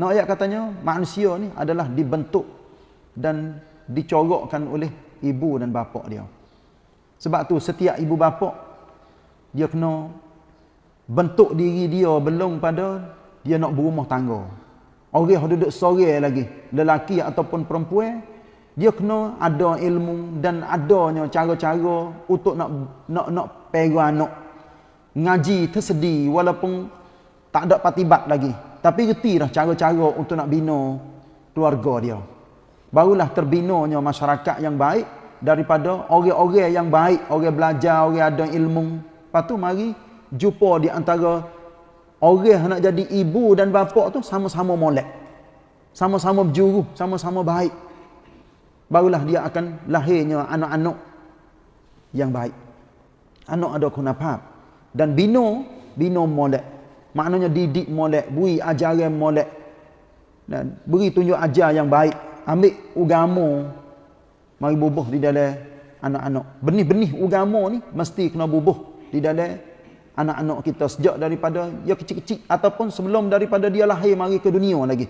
Nak ayat katanya manusia ni adalah dibentuk dan dicorokkan oleh ibu dan bapa dia. Sebab tu setiap ibu bapa dia kena bentuk diri dia belum pada dia nak berumah tangga. Orang yang duduk sore lagi, lelaki ataupun perempuan, dia kena ada ilmu dan adanya cara-cara untuk nak nak nak pegang anak. Ngaji tersedi walaupun tak ada patibat lagi. Tapi reti dah cara-cara untuk nak bina keluarga dia. Barulah terbinanya masyarakat yang baik daripada orang-orang yang baik, orang belajar, orang ada ilmu. Lepas tu mari jumpa di antara orang nak jadi ibu dan bapa tu sama-sama molek. Sama-sama berjuru, sama-sama baik. Barulah dia akan lahirnya anak-anak yang baik. Anak ada kunafat. Dan bino, bino molek. Maknanya didik molek, beri ajaran molek. Dan beri tunjuk ajar yang baik. Ambil agama mari bubuh di dalam anak-anak. Benih-benih agama ni mesti kena bubuh di dalam anak-anak kita sejak daripada dia kecil-kecil ataupun sebelum daripada dia lahir mari ke dunia lagi.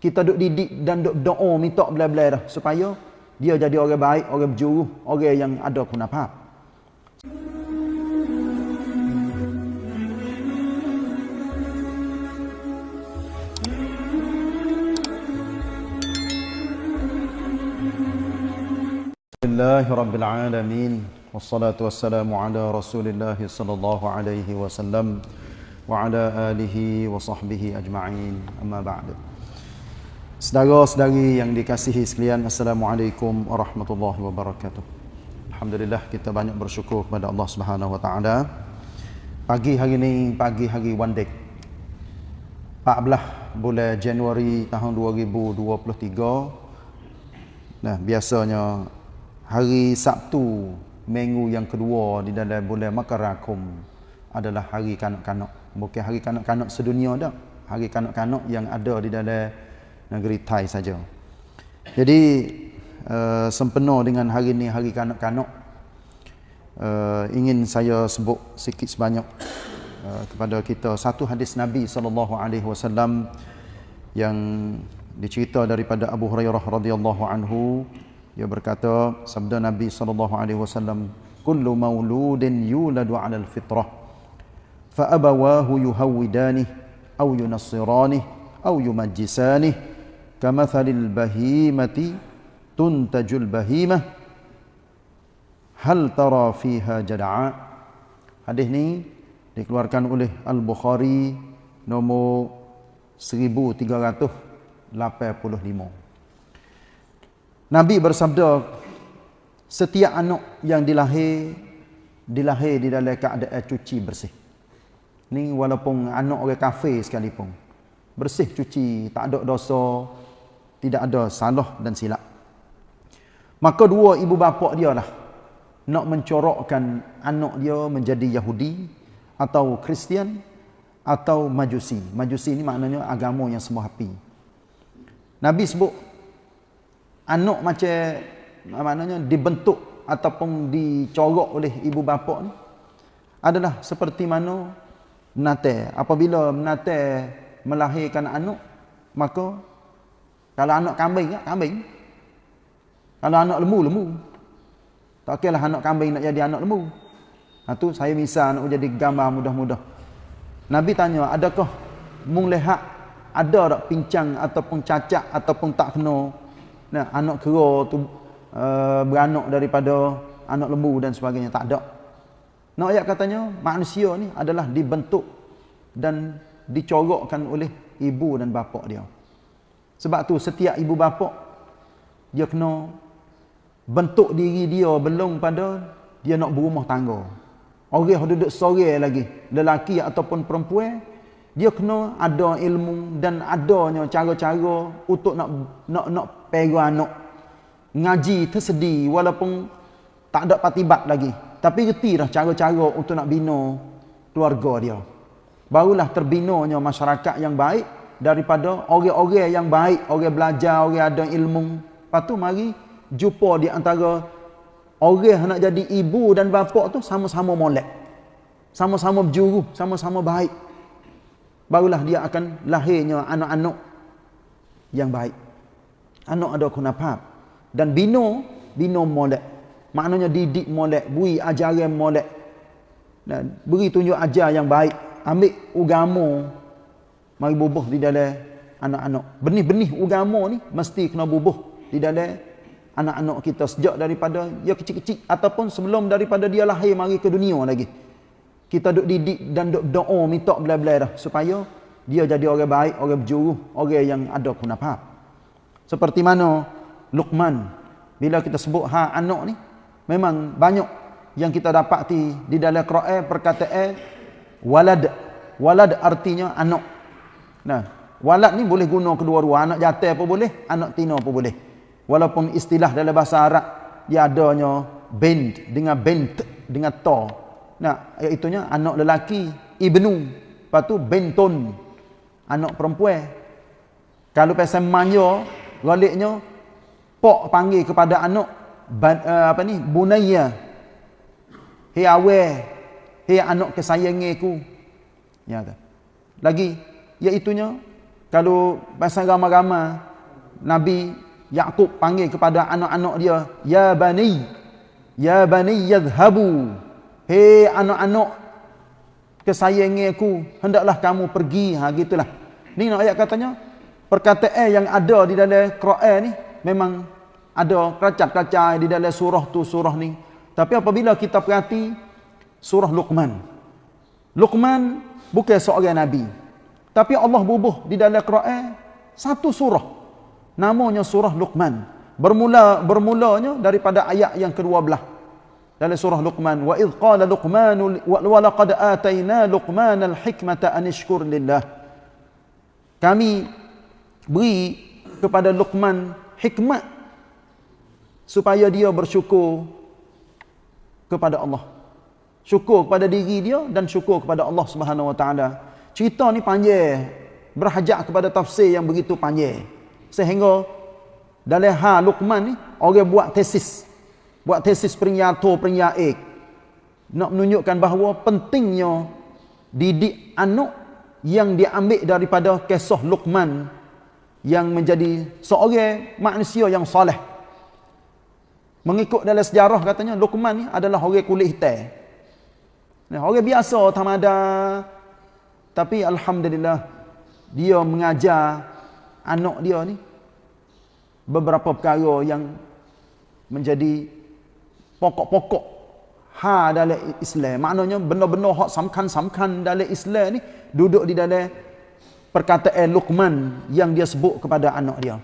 Kita duk didik dan duk doa minta bela-bela dah supaya dia jadi orang baik, orang berjuruh, orang yang ada kunafat. لله رب العالمين والصلاة والسلام على رسول الله صلى الله عليه وسلم وعلى آله وصحبه أجمعين أما بعد Saudara-saudari yang dikasihi sekalian Assalamualaikum warahmatullahi wabarakatuh Alhamdulillah kita banyak bersyukur kepada Allah Subhanahu wa taala. Pagi hari ini pagi hari Wandek 14 bulan Januari tahun 2023 Nah, biasanya hari Sabtu minggu yang kedua di dalam bulan Makarakum adalah hari kanak-kanak. Bukan hari kanak-kanak sedunia dah. Hari kanak-kanak yang ada di dalam negeri Thai saja. Jadi uh, sempena dengan hari ini hari kanak-kanak uh, ingin saya sebut sikit sebanyak uh, kepada kita satu hadis Nabi sallallahu alaihi wasallam yang dicerita daripada Abu Hurairah radhiyallahu anhu dia berkata sabda Nabi sallallahu alaihi wasallam kullu mauludin yuladu 'ala al-fitrah. Fa abawahu yuhawidani aw yunassirani aw yumajjisani. Kamathalil bahimati tuntajul bahimah hal tara fiha jad'a. Hadis ni dikeluarkan oleh al-Bukhari nombor 1385 Nabi bersabda setiap anak yang dilahir dilahir di dalam keadaan cuci bersih. Ni walaupun anak orang kafir sekalipun. Bersih cuci, tak ada dosa, tidak ada salah dan silap. Maka dua ibu bapa dia lah nak mencorokkan anak dia menjadi Yahudi atau Kristian atau Majusi. Majusi ni maknanya agama yang semua api. Nabi sebut anak macam maknanya dibentuk ataupun dicorok oleh ibu bapa ni adalah seperti mana menate. Apabila menate melahirkan anak maka kalau anak kambing ya kambing. Kalau anak lembu lembu tak kira anak kambing nak jadi anak lembu ha tu saya misal nak jadi gambar mudah-mudah. Nabi tanya adakah mung lihat ada tak pincang ataupun cacat ataupun tak kena nah, anak kera tu uh, beranak daripada anak lembu dan sebagainya. Tak ada. Nak ayat katanya manusia ni adalah dibentuk dan dicorokkan oleh ibu dan bapa dia. Sebab tu setiap ibu bapa dia kena bentuk diri dia belum pada dia nak berumah tangga. Orang duduk sore lagi lelaki ataupun perempuan dia kena ada ilmu dan adanya cara-cara untuk nak nak nak pegang anak. Ngaji tersedi walaupun tak ada patibat lagi. Tapi reti dah cara-cara untuk nak bina keluarga dia. Barulah terbinanya masyarakat yang baik daripada orang-orang yang baik. Orang belajar orang ada ilmu. Lepas tu mari jumpa di antara orang nak jadi ibu dan bapa tu sama-sama molek. Sama-sama berjuru sama-sama baik. Barulah dia akan lahirnya anak-anak yang baik. Anak ada kunafat. Dan bino, bino molek. Maknanya didik molek, beri ajaran molek. Dan beri tunjuk ajar yang baik. Ambil agama mari bubuh di dalam anak-anak. Benih-benih agama ni mesti kena bubuh di dalam anak-anak kita sejak daripada dia kecil-kecil ataupun sebelum daripada dia lahir mari ke dunia lagi. Kita duk didik dan duk doa minta bela-bela dah supaya dia jadi orang baik, orang berjuruh, orang yang ada kunafah. Seperti mana Luqman bila kita sebut ha anak ni memang banyak yang kita dapati di dalam Quran perkataan walad. Walad artinya anak. Nah, walad ni boleh guna kedua-dua, anak jantan pun boleh, anak tina pun boleh. Walaupun istilah dalam bahasa Arab dia adanya bent dengan bent dengan ta. Nah, iaitu anak lelaki ibnu, lepas tu bentun anak perempuan. Kalau pasal manja, galiknya pak panggil kepada anak uh, apa ni? Bunayya. Hei awe, hei anak kesayangiku. Ya tak. Lagi iaitunya kalau pasal ramai-ramai Nabi Yakub panggil kepada anak-anak dia, ya bani, ya bani yadhhabu. Hei anak-anak kesayangiku, hendaklah kamu pergi. Ha gitulah. Ni nak ayat katanya perkataan yang ada di dalam Quran ni memang ada keracak-keracak di dalam surah tu surah ni. Tapi apabila kita perhati surah Luqman. Luqman bukan seorang nabi. Tapi Allah bubuh di dalam Quran satu surah. Namanya surah Luqman. Bermula bermulanya daripada ayat yang ke-12 dalam surah Luqman wa idh qala Luqman wa laqad atayna Luqman al-hikmata an ishkur lillah kami beri kepada Luqman hikmat supaya dia bersyukur kepada Allah. Syukur kepada diri dia dan syukur kepada Allah Subhanahu wa taala. Cerita ni panjang berhajat kepada tafsir yang begitu panjang. Sehingga dalam ha Luqman ni orang buat tesis. Buat tesis peringkat peringkat nak menunjukkan bahawa pentingnya didik anak yang diambil daripada kisah Luqman yang menjadi seorang manusia yang soleh. Mengikut dalam sejarah katanya Luqman ni adalah orang kulit hitam. Nah, orang biasa tamada tapi alhamdulillah dia mengajar anak dia ni beberapa perkara yang menjadi pokok-pokok ha dalam Islam. Maknanya benda-benda hak samkan-samkan dalam Islam ni duduk di dalam perkataan Luqman yang dia sebut kepada anak dia.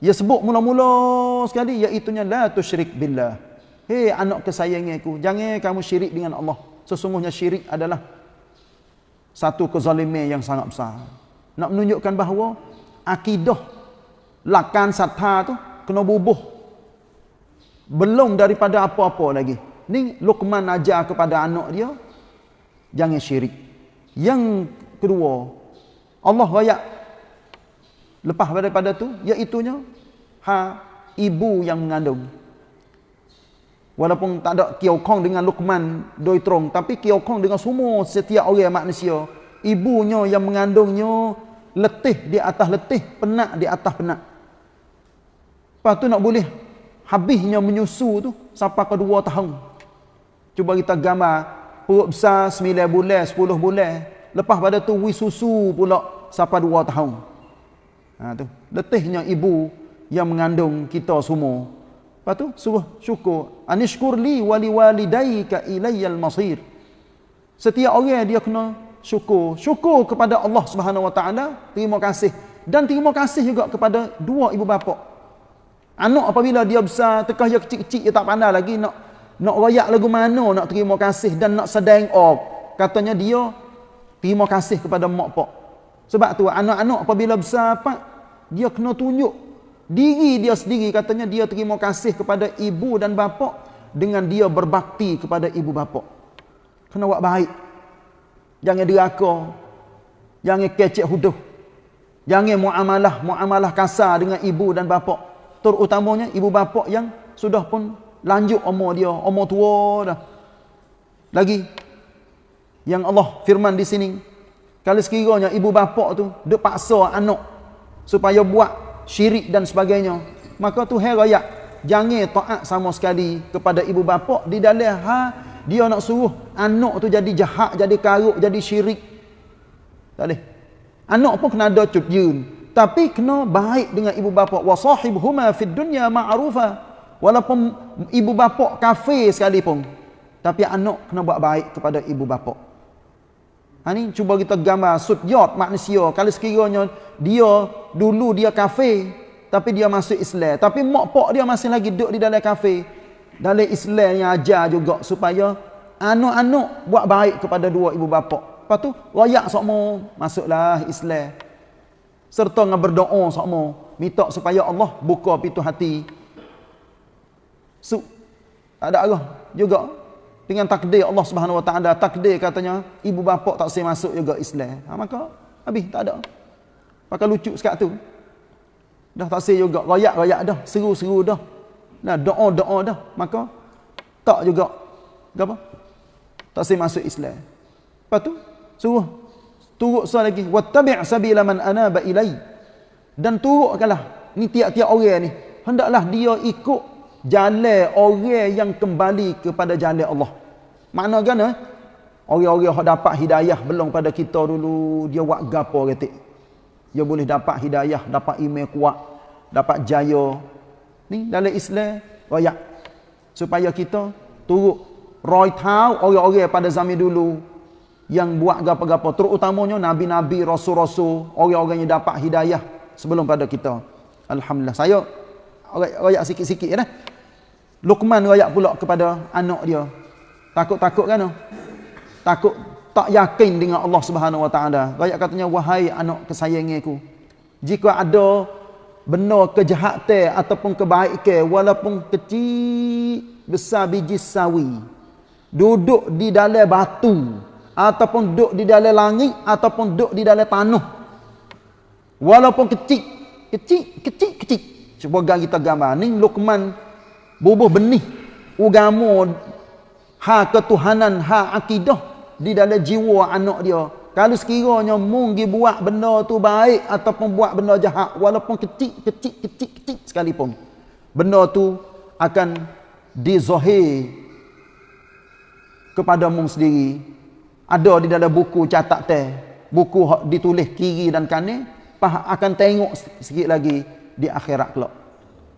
Dia sebut mula-mula sekali iaitu la tusyrik billah. Hei anak kesayanganku, jangan kamu syirik dengan Allah. Sesungguhnya syirik adalah satu kezaliman yang sangat besar. Nak menunjukkan bahawa akidah lakan satha tu kena bubuh belum daripada apa-apa lagi. Ni Luqman ajar kepada anak dia jangan syirik. Yang kedua, Allah raya lepas daripada tu iaitu ha ibu yang mengandung. Walaupun tak ada kiokong dengan Luqman doi trong, tapi kiokong dengan semua setiap orang manusia. Ibunya yang mengandungnya letih di atas letih, penat di atas penat. Lepas tu nak boleh habisnya menyusu tu sampai ke dua tahun. Cuba kita gambar perut besar sembilan bulan, sepuluh bulan. Lepas pada tu wi susu pula sampai dua tahun. Ha tu. Letihnya ibu yang mengandung kita semua. Lepas tu suruh syukur. Anishkur li wali walidayka ilayyal masir. Setiap orang dia kena syukur. Syukur kepada Allah Subhanahu Wa Taala, terima kasih dan terima kasih juga kepada dua ibu bapa. Anak apabila dia besar, tekah dia kecil-kecil dia tak pandai lagi nak nak royak lagu mana nak terima kasih dan nak sedang off. Katanya dia terima kasih kepada mak pak. Sebab tu anak-anak apabila besar pak dia kena tunjuk diri dia sendiri katanya dia terima kasih kepada ibu dan bapa dengan dia berbakti kepada ibu bapa. Kena buat baik. Jangan deraka. Jangan kecek huduh. Jangan muamalah muamalah kasar dengan ibu dan bapa terutamanya ibu bapa yang sudah pun lanjut umur dia, umur tua dah. Lagi yang Allah firman di sini, kalau sekiranya ibu bapa tu duk paksa anak supaya buat syirik dan sebagainya. Maka tu hai rakyat jangan taat sama sekali kepada ibu bapa di dalam ha dia nak suruh anak tu jadi jahat, jadi karuk, jadi syirik. Tak boleh. Anak pun kena ada cutjun. Tapi kena baik dengan ibu bapa. Wa sahibhuma fid dunya ma'rufa. Walaupun ibu bapa kafir sekalipun. Tapi anak kena buat baik kepada ibu bapa. Ha ni cuba kita gambar sudyot manusia. Kalau sekiranya dia dulu dia kafir. Tapi dia masuk Islam. Tapi mak pak dia masih lagi duduk di dalam kafir. Dalam Islam yang ajar juga supaya anak-anak buat baik kepada dua ibu bapa. Lepas tu royak sokmo masuklah Islam. Serta dengan berdoa sokmo minta supaya Allah buka pintu hati. Su ada arah juga dengan takdir Allah Subhanahu Wa Taala takdir katanya ibu bapa tak boleh masuk juga Islam. Ha, maka habis tak ada. Pakai lucu sekat tu. Dah tak boleh juga royak-royak dah, seru-seru dah. Nah, doa-doa dah. Maka tak juga apa? Tak sih masuk Islam. Lepas tu suruh turut soal lagi wattabi' sabila man anaba ilai. Dan turutkanlah ni tiap-tiap orang ni hendaklah dia ikut jalan orang yang kembali kepada jalan Allah. Makna kan eh? Orang-orang yang dapat hidayah belum pada kita dulu dia buat gapo ketik. Dia boleh dapat hidayah, dapat iman kuat, dapat jaya, Ni dalam Islam royak supaya kita turut roy tahu orang-orang pada zaman dulu yang buat gapo-gapo terutamanya nabi-nabi rasul-rasul orang-orang yang dapat hidayah sebelum pada kita alhamdulillah saya royak sikit-sikit ya Luqman royak pula kepada anak dia. Takut-takut kan? Takut tak yakin dengan Allah Subhanahu wa taala. Royak katanya wahai anak kesayanganku jika ada benar kejahatan ataupun kebaikan walaupun kecil besar biji sawi duduk di dalam batu ataupun duduk di dalam langit ataupun duduk di dalam tanah walaupun kecil kecil kecil kecil. Cuba kita gambar. Ni Luqman bubuh benih. Agama ha ketuhanan ha akidah di dalam jiwa anak dia. Kalau sekiranya mung pergi buat benda tu baik ataupun buat benda jahat walaupun kecil kecil kecil kecil sekalipun benda tu akan dizahir kepada mung sendiri. Ada di dalam buku catat teh buku ditulis kiri dan kanan akan tengok sikit lagi di akhirat kelak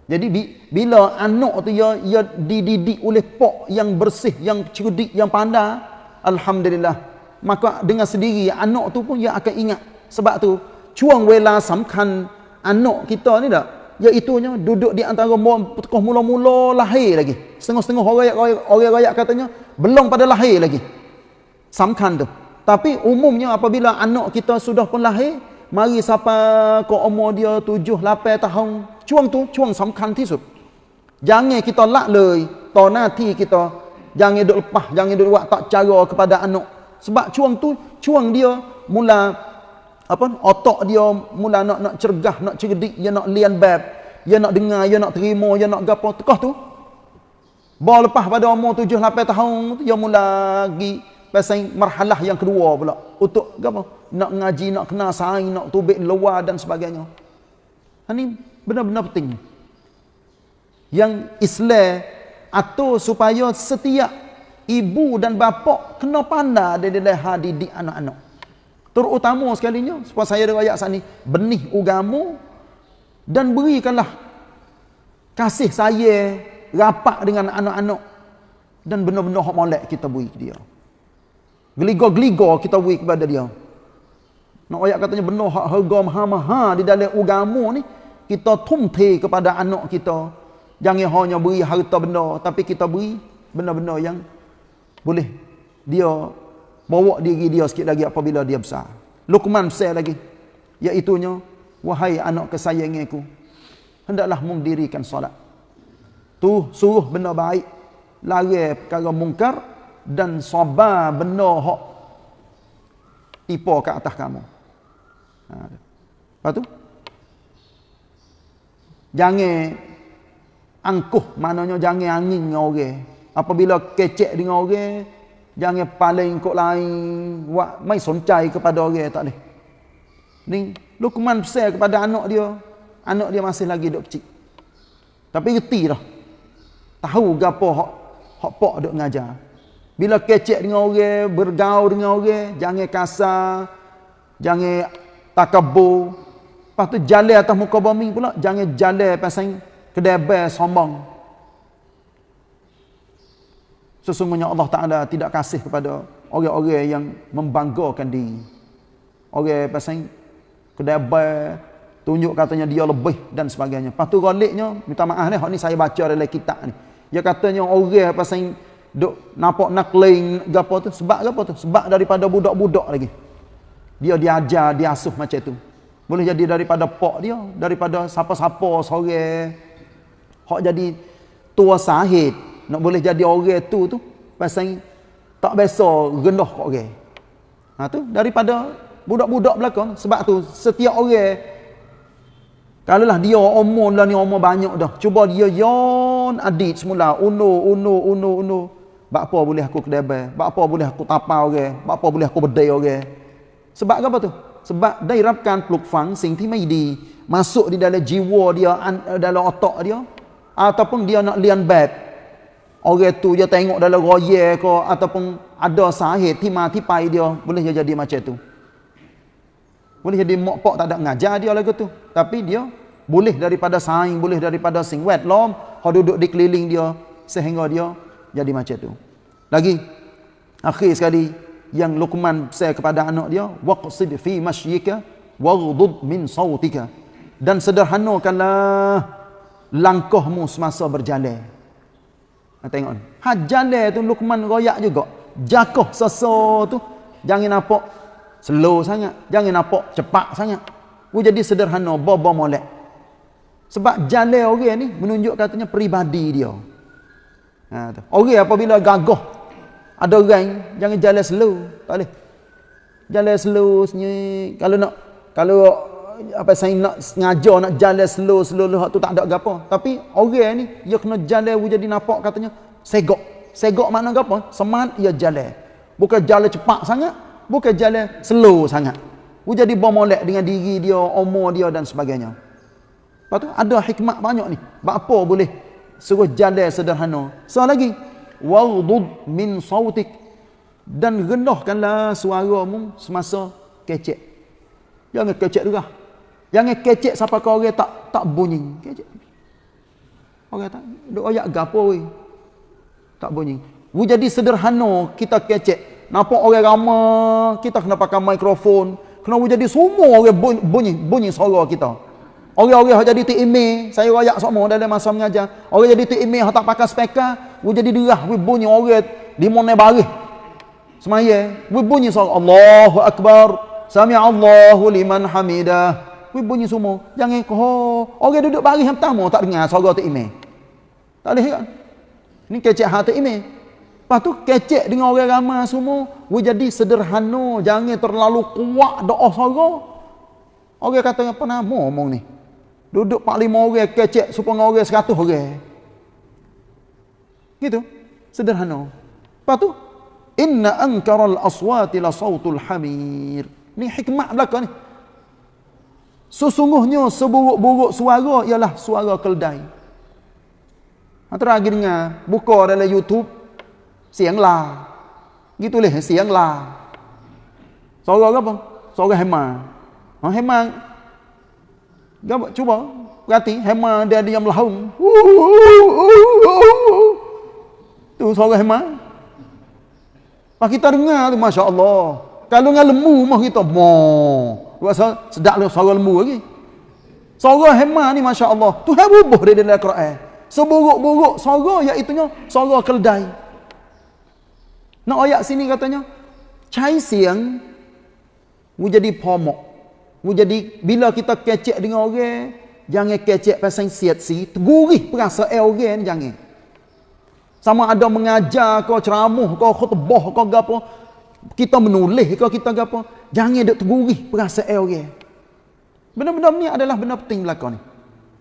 jadi bila anak tu ya, ya dididik oleh pak yang bersih yang cerdik yang pandai alhamdulillah. Maka dengan sendiri anak tu pun dia akan ingat. Sebab tu cuang wela samkan anak kita ni tak? Iaitu nya duduk di antara tokoh mula-mula lahir lagi. Setengah-setengah orang orang rakyat katanya belum pada lahir lagi. Samkan tu. Tapi umumnya apabila anak kita sudah pun lahir mari siapa ke umur dia 7 8 tahun cuang tu cuang samkan tisut jangan kita lak lei to nanti kita jangan duk lepas jangan duk buat tak cara kepada anak sebab cuang tu, cuang dia mula apa otak dia mula nak nak cergah, nak cerdik, dia nak lian bab, dia nak dengar, dia nak terima, dia nak gapo tekah tu. Bawa lepas pada umur 7 8 tahun dia mula pergi pasal marhalah yang kedua pula untuk gapo? Nak ngaji, nak kenal sains, nak tubik luar dan sebagainya. Ini benar-benar penting. Yang Islam atau supaya setiap ibu dan bapa kena pandai dia dalam didik anak-anak. Terutama sekalinya sebab saya ada ayat sini benih agama dan berikanlah kasih saya rapat dengan anak-anak dan benar-benar hak molek kita beri dia. Geligo-geligo kita beri kepada dia. Nak ayat katanya benar hak harga maha-maha di dalam agama ni kita tumte kepada anak kita. Jangan hanya beri harta benda tapi kita beri benar-benar yang boleh dia bawa diri dia sikit lagi apabila dia besar. Luqman besar lagi. Iaitunya, wahai anak kesayanganku, hendaklah mendirikan solat. Tu suruh benda baik, lari perkara mungkar dan sabar benda hak tipu ke atas kamu. Ha. Lepas tu, jangan angkuh, maknanya jangan angin dengan orang apabila kecek dengan orang jangan paling kok lain buat mai soncai kepada orang tak boleh ni Luqman pesan kepada anak dia anak dia masih lagi duk kecil. Tapi reti dah. Tahu gapo hak hak pak duk ngajar. Bila kecek dengan orang, bergaul dengan orang, jangan kasar, jangan takabur. Lepas tu jalan atas muka bumi pula, jangan jalan pasal kedai sombong. Sesungguhnya Allah Ta'ala tidak kasih kepada orang-orang yang membanggakan diri. Orang pasal kedai tunjuk katanya dia lebih dan sebagainya. Lepas tu galiknya, minta maaf ni, ni saya baca dalam kitab ni. Dia katanya orang pasal duk nampak nak lain gapo tu sebab gapo tu sebab daripada budak-budak lagi dia diajar dia asuh macam tu boleh jadi daripada pak dia daripada siapa-siapa sore hak jadi tua sahid nak boleh jadi orang tu tu pasal tak biasa rendah kok orang ha tu daripada budak-budak belakang sebab tu setiap orang kalau lah dia umur lah ni umur banyak dah cuba dia yon adit semula uno uno uno uno Bak apa boleh aku kedebel? Bak apa boleh aku tapau orang? Bak apa boleh aku bedai orang? Sebab apa tu? Sebab dia irapkan pluk fang sing ti mai di masuk di dalam jiwa dia eh, dalam otak dia ataupun dia nak lian bab. Orang tu dia tengok dalam roye ke ataupun ada sahih ti mati pai dia boleh jadi macam tu. Boleh jadi mak pak tak ada ngajar dia lagu tu. Tapi dia boleh daripada saing, boleh daripada sing wet lom, hok duduk di keliling dia sehingga dia jadi macam tu. Lagi akhir sekali yang Luqman saya kepada anak dia waqsid fi mashyika waghdud min sautika dan sederhanakanlah langkahmu semasa berjalan. Ha, tengok ni. Ha jalan tu Luqman royak juga. Jakoh seso tu jangan nampak slow sangat, jangan nampak cepat sangat. Ku jadi sederhana, baba molek. Sebab jalan orang ni menunjuk katanya peribadi dia. Ha, tu. Orang apabila gagah ada orang jangan jalan slow, tak boleh. Jalan slow senyum. Kalau nak kalau apa saya nak sengaja nak jalan slow slow slow tu tak ada gapo. Tapi orang ni dia kena jalan jadi nampak katanya segok. Segok mana gapo? Semangat ia jalan. Bukan jalan cepat sangat, bukan jalan slow sangat. Dia jadi bomolek dengan diri dia, umur dia dan sebagainya. Lepas tu ada hikmat banyak ni. Apa boleh suruh jalan sederhana. So lagi, waghdud min sautik dan rendahkanlah suaramu semasa kecek. Jangan kecek juga. Jangan kecek sampai kau orang tak tak bunyi. Kecek. Orang tak duk ayak gapo we. Tak bunyi. Wu jadi sederhana kita kecek. Nampak orang ramai, kita kena pakai mikrofon. Kena jadi semua orang bunyi, bunyi suara kita. Orang-orang yang jadi email, saya rayak semua dalam masa mengajar. Orang jadi tu email, tak pakai speaker, we jadi derah, we bunyi orang di mana baris. Semaya, we bunyi suara Allahu Akbar, Sami Allahu liman hamidah. We bunyi semua. Jangan oh, orang duduk baris yang pertama tak dengar suara email. Tak boleh kan? Ini kecek hati email. Lepas tu kecek dengan orang ramai semua, we jadi sederhana, jangan terlalu kuat doa suara. Orang kata apa nama ngomong ni? Duduk 45 orang kecek supaya orang 100 orang. Gitu. Sederhana. Lepas tu inna ankaral aswati la sautul hamir. Ni hikmah belaka ni. Sesungguhnya seburuk-buruk suara ialah suara keldai. Antara lagi dengar buka dalam YouTube siang lah. Gitu leh siang lah. Suara apa? Suara hema. Ha, hema Gambar, cuba perhati hema dia diam melahung. Tu suara hema. Pak kita dengar tu masya-Allah. Kalau dengan lembu mah kita mo. Rasa sedap lah suara lembu lagi. Suara hema ni masya-Allah. Tu hai bubuh dia dalam Quran. Seburuk-buruk suara iaitu suara keldai. Nak ayat sini katanya cai siang menjadi pomok jadi bila kita kecek dengan orang, jangan kecek pasal siat si, tegurih perasaan orang ni jangan. Sama ada mengajar kau ceramah kau khutbah kau gapo, kita menulis kau kita gapo, jangan duk tegurih perasaan orang. Benda-benda ni adalah benda penting belakang ni.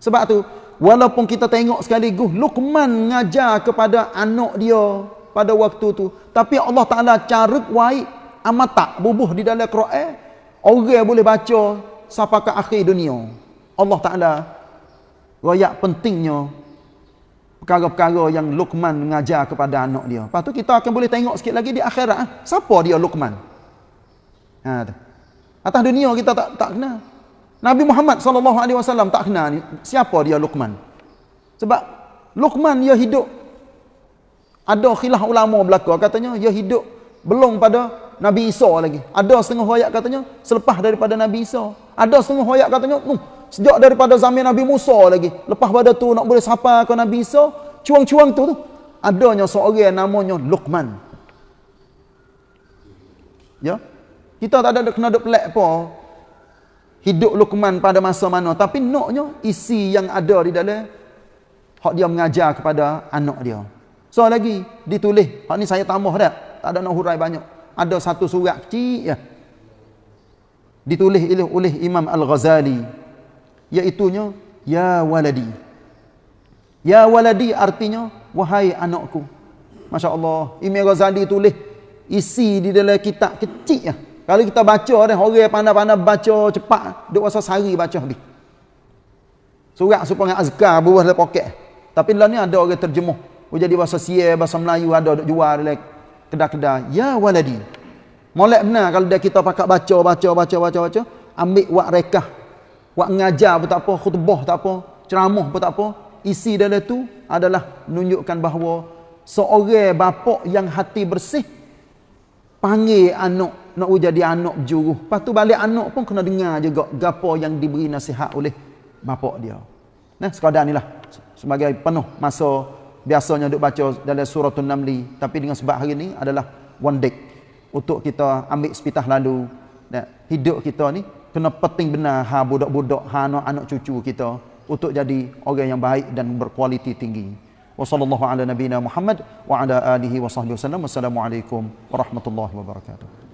Sebab tu, walaupun kita tengok sekaligus Luqman mengajar kepada anak dia pada waktu tu, tapi Allah Taala carut waik amat tak bubuh di dalam Quran Orang boleh baca sampai ke akhir dunia. Allah Ta'ala royak pentingnya perkara-perkara yang Luqman mengajar kepada anak dia. Lepas tu kita akan boleh tengok sikit lagi di akhirat. Ah. Siapa dia Luqman? Ha, tu. Atas dunia kita tak tak kenal. Nabi Muhammad SAW tak kenal ni. Siapa dia Luqman? Sebab Luqman dia hidup ada khilaf ulama belaka katanya dia hidup belum pada Nabi Isa lagi. Ada setengah ayat katanya selepas daripada Nabi Isa. Ada setengah ayat katanya uh, sejak daripada zaman Nabi Musa lagi. Lepas pada tu nak boleh sapa ke Nabi Isa, cuang-cuang tu tu adanya seorang namanya Luqman. Ya. Kita tak ada kena ada pelik apa hidup Luqman pada masa mana tapi naknya isi yang ada di dalam hak dia mengajar kepada anak dia. So lagi ditulis, hak ni saya tambah dah. Tak ada nak hurai banyak. Ada satu surat kecil ya. Ditulis oleh, oleh Imam Al-Ghazali iaitu ya waladi. Ya waladi artinya wahai anakku. Masya-Allah, Imam Ghazali tulis isi di dalam kitab kecil ya. Kalau kita baca dah orang pandai-pandai baca cepat, duk rasa sehari baca habis. Surat supaya azkar buah dalam poket. Tapi dalam ni ada orang terjemuh jadi bahasa Sia, bahasa Melayu ada duk jual dalam kedai-kedai. Ya waladi. Molek benar kalau dia kita pakai baca, baca, baca, baca, baca. Ambil wak rekah. Wak ngajar pun tak apa, khutbah tak apa, ceramah pun tak apa. Isi dalam tu adalah menunjukkan bahawa seorang bapa yang hati bersih panggil anak nak jadi anak berjuruh. Lepas tu balik anak pun kena dengar juga gapo yang diberi nasihat oleh bapa dia. Nah, sekadar inilah sebagai penuh masa biasanya duk baca dalam suratul namli tapi dengan sebab hari ni adalah one day untuk kita ambil sepitah lalu. Dan hidup kita ni kena penting benar ha budak-budak ha anak-anak cucu kita untuk jadi orang yang baik dan berkualiti tinggi. Wa sallallahu ala nabiyina muhammad wa ala alihi wasallam wassalamu alaikum warahmatullahi wabarakatuh